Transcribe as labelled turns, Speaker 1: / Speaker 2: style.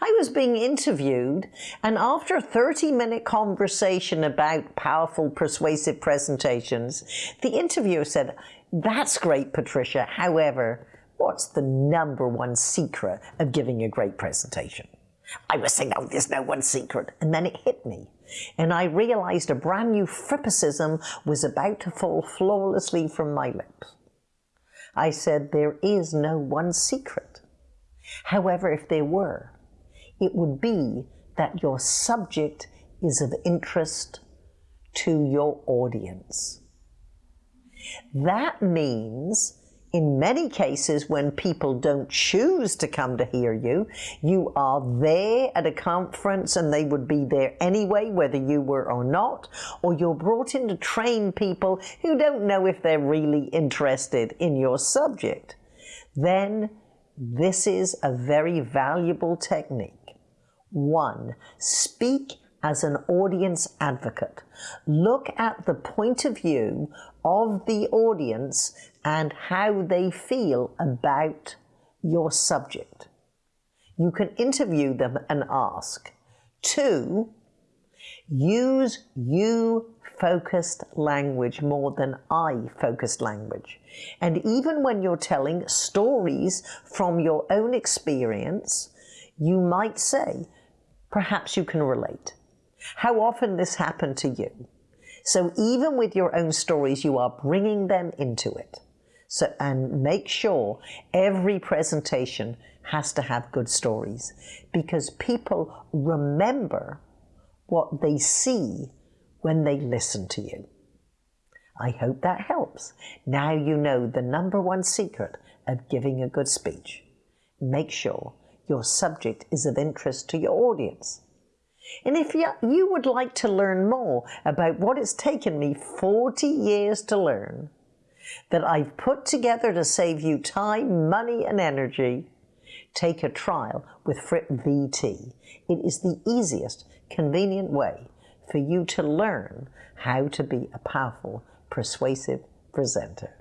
Speaker 1: I was being interviewed, and after a 30 minute conversation about powerful, persuasive presentations, the interviewer said, That's great, Patricia. However, what's the number one secret of giving a great presentation? I was saying, Oh, there's no one secret. And then it hit me. And I realized a brand new frippicism was about to fall flawlessly from my lips. I said, There is no one secret. However, if there were, it would be that your subject is of interest to your audience. That means in many cases, when people don't choose to come to hear you, you are there at a conference and they would be there anyway, whether you were or not, or you're brought in to train people who don't know if they're really interested in your subject. Then this is a very valuable technique. One, speak as an audience advocate. Look at the point of view of the audience and how they feel about your subject. You can interview them and ask. Two, use you focused language more than I focused language. And even when you're telling stories from your own experience, you might say, perhaps you can relate. How often this happened to you? So even with your own stories, you are bringing them into it. So, and make sure every presentation has to have good stories because people remember what they see when they listen to you. I hope that helps. Now you know the number one secret of giving a good speech. Make sure your subject is of interest to your audience. And if you, would like to learn more about what it's taken me 40 years to learn, that I've put together to save you time, money, and energy, take a trial with Fripp VT. It is the easiest, convenient way for you to learn how to be a powerful, persuasive presenter.